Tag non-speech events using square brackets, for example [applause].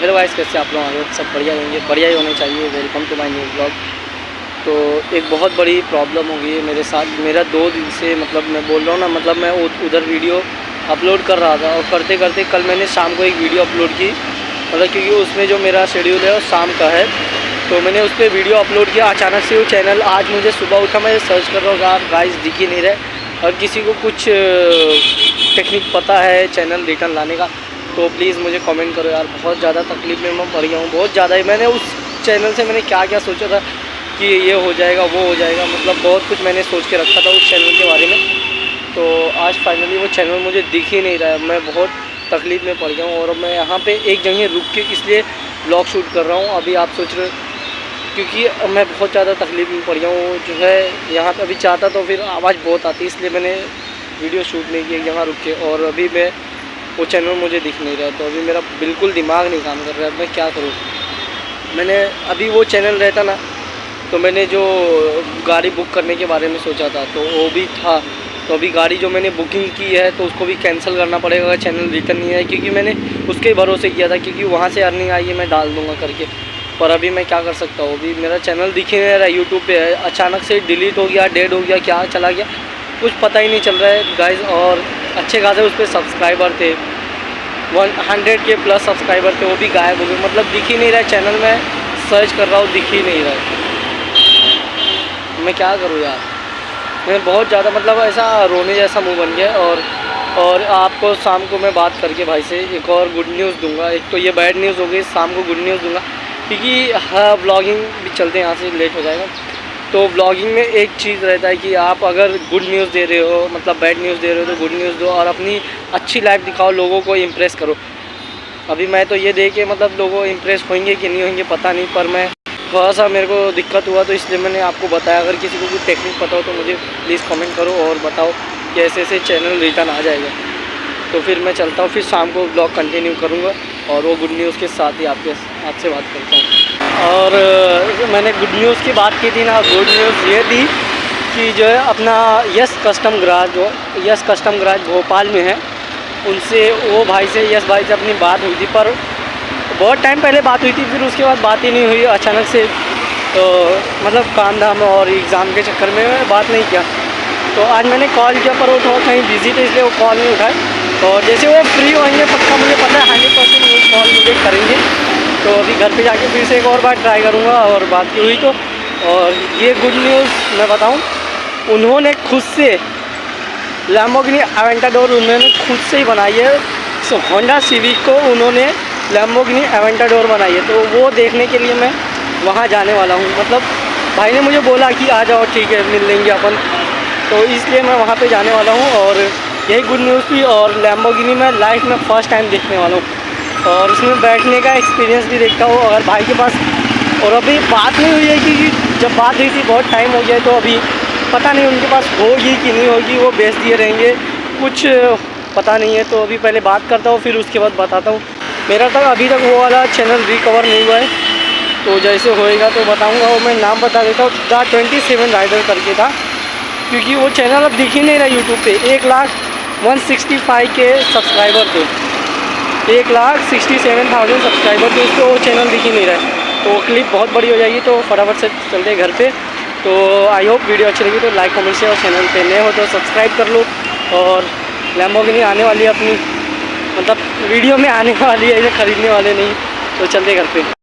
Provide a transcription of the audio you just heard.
Guys कैसे आप लोग आगे? सब बढ़िया होंगे बढ़िया ही होने चाहिए। Welcome to my new blog तो एक बहुत बड़ी प्रॉब्लम हो गई है मेरे साथ। मेरा दो दिन से मतलब मैं बोल रहा हूँ ना मतलब मैं उधर वीडियो अपलोड कर रहा था और करते करते कल मैंने शाम को एक वीडियो अपलोड की। मतलब क्योंकि उसमें जो मेरा शेड्यूल है वो शाम का है। तो मैंने उस पर वीडियो अपलोड किया। अचानक से वो चैनल आज मुझे सुबह उठा, मैं सर्च कर रहा हूँ यार गाइस दिख ही नहीं रहे। और किसी को कुछ टेक्निक पता है चैनल रिटर्न लाने का। तो प्लीज़ मुझे कमेंट करो यार, बहुत ज़्यादा तकलीफ़ में मैं पड़ गया हूँ, बहुत ज़्यादा ही। मैंने उस चैनल से मैंने क्या क्या सोचा था कि ये हो जाएगा, वो हो जाएगा मतलब बहुत कुछ मैंने सोच के रखा था उस चैनल के बारे में। तो आज फाइनली वो चैनल मुझे दिख ही नहीं रहा है। मैं बहुत तकलीफ़ में पड़ गया हूँ और मैं यहाँ पे एक जगह रुक के इसलिए ब्लॉग शूट कर रहा हूँ। अभी आप सोच रहे क्योंकि मैं बहुत ज़्यादा तकलीफ़ में पड़ गया हूँ। जो है, यहाँ पे अभी चाहता तो फिर आवाज़ बहुत आती इसलिए मैंने वीडियो शूट नहीं किया, यहाँ रुक के। और अभी मैं वो चैनल मुझे दिख नहीं रहा तो अभी मेरा बिल्कुल दिमाग नहीं काम कर रहा है, मैं क्या करूँ? मैंने अभी वो चैनल रहता ना तो मैंने जो गाड़ी बुक करने के बारे में सोचा था तो वो भी था। तो अभी गाड़ी जो मैंने बुकिंग की है तो उसको भी कैंसिल करना पड़ेगा, अगर चैनल रिटर्न नहीं है क्योंकि मैंने उसके भरोसे किया था, क्योंकि वहाँ से अर्निंग आई है, मैं डाल दूँगा करके। पर अभी मैं क्या कर सकता हूँ? अभी मेरा चैनल दिख ही नहीं रहा यूट्यूब पे है। अचानक से डिलीट हो गया डेड हो गया, क्या चला गया? कुछ पता ही नहीं चल रहा है। गाइज़ और अच्छे खासे उस पर सब्सक्राइबर थे। वन हंड्रेड के प्लस सब्सक्राइबर थे, वो भी गायब हो गए। मतलब दिख ही नहीं रहा है चैनल में सर्च कर रहा हूँ, दिख ही नहीं रहा है। मैं क्या करूँ यार? मैं बहुत ज़्यादा मतलब ऐसा रोने जैसा मुँह बन गया और और आपको शाम को मैं बात करके भाई से एक और गुड न्यूज़ दूँगा। एक तो ये बैड न्यूज़ हो गई, शाम को गुड न्यूज़ दूँगा। क्योंकि हाँ ब्लॉगिंग भी चलते यहाँ से लेट हो जाएगा। तो ब्लॉगिंग में एक चीज़ रहता है कि आप अगर गुड न्यूज़ दे रहे हो मतलब बैड न्यूज़ दे रहे हो तो गुड न्यूज़ दो और अपनी अच्छी लाइफ दिखाओ, लोगों को इम्प्रेस करो। अभी मैं तो ये दे के मतलब लोगों इम्प्रेस होंगे कि नहीं होंगे, पता नहीं, पर मैं थोड़ा सा मेरे को दिक्कत हुआ तो इसलिए मैंने आपको बताया। अगर किसी को कोई टेक्निक पता हो तो मुझे प्लीज़ कमेंट करो और बताओ कि ऐसे ऐसे चैनल रिटर्न आ जाएगा। तो फिर मैं चलता हूँ, फिर शाम को ब्लॉग कंटिन्यू करूँगा और वो गुड न्यूज़ के साथ ही आपके आपसे बात करता हूँ। और मैंने गुड न्यूज़ की बात की थी ना गुड न्यूज़ ये थी कि जो है अपना Yes Custom Garage Yes Custom Garage Bhopal में है। उनसे, वो भाई से यस भाई से अपनी बात हुई थी, पर बहुत टाइम पहले बात हुई थी, फिर उसके बाद बात ही नहीं हुई। अचानक से तो मतलब काम धाम और एग्ज़ाम के चक्कर में बात नहीं किया। तो आज मैंने कॉल किया, पर वो थोड़ा कहीं बिज़ी थे, इसलिए वो कॉल नहीं उठाए। और जैसे वो फ्री होंगे, पक्का मुझे पता है हंड्रेड परसेंट वो कॉल मुझे करेंगे। तो अभी घर पे जाके फिर से एक और बार ट्राई करूँगा और बात की हुई तो। और ये गुड न्यूज़ मैं बताऊँ, उन्होंने खुद से लैम्बोगिनी एवेंटाडोर उन्होंने खुद से ही बनाई है। सो होंडा सिविक को उन्होंने लैम्बोगिनी एवेंटाडोर बनाई है। तो वो देखने के लिए मैं वहाँ जाने वाला हूँ। मतलब भाई ने मुझे बोला कि आ जाओ, ठीक है, मिल लेंगे अपन। तो इसलिए मैं वहाँ पे जाने वाला हूँ और यही गुड न्यूज़ थी और लैम्बोगिनी मैं लाइफ में फ़र्स्ट टाइम देखने वाला हूँ। और उसमें बैठने का एक्सपीरियंस भी देखता हूँ। अगर भाई के पास और अभी बात नहीं हुई है कि जब बात हुई थी, बहुत टाइम हो गया तो अभी पता नहीं उनके पास होगी कि नहीं होगी, वो बेच दिए रहेंगे। कुछ, पता नहीं है तो अभी पहले बात करता हूँ, फिर उसके बाद बताता हूँ। मेरा तक अभी तक वो वाला चैनल रिकवर नहीं हुआ है। तो जैसे होएगा तो बताऊँगा, वो मैं नाम बता देता हूँ। द ट्वेंटी सेवन राइडर करके था। क्योंकि वो चैनल अब दिख ही नहीं रहा यूट्यूब पे। एक लाख वन सिक्सटी फाइव के सब्सक्राइबर थे। एक lakh sixty seven thousand subscriber थे उसको वो चैनल दिख ही नहीं रहा है। तो क्लिप बहुत बड़ी हो जाएगी तो फटाफट से चलते घर पे। तो आई होप वीडियो अच्छी लगी तो लाइक कमेंट से और चैनल पे नए हो तो सब्सक्राइब कर लो। और लैम्बोगिनी आने वाली है अपनी मतलब वीडियो में आने [laughs] वाली है इसे ख़रीदने वाले नहीं तो चलते घर पे।